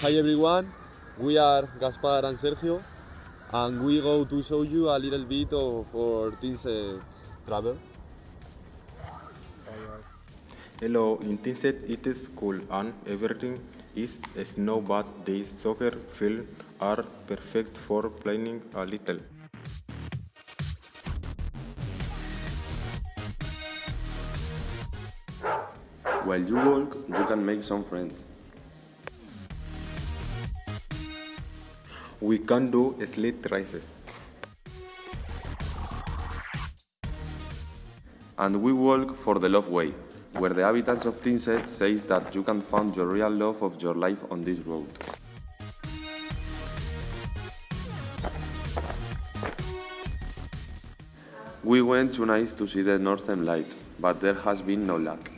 Hi everyone, we are Gaspar and Sergio and we go to show you a little bit of our Tynset's travel. Hello, in Tynset it is cool and everything is snow but the soccer field are perfect for playing a little. While you walk, you can make some friends. We can do sled races. And we walk for the love way, where the habitants of Tynset says that you can find your real love of your life on this road. We went tonight to see the Northern Light, but there has been no luck.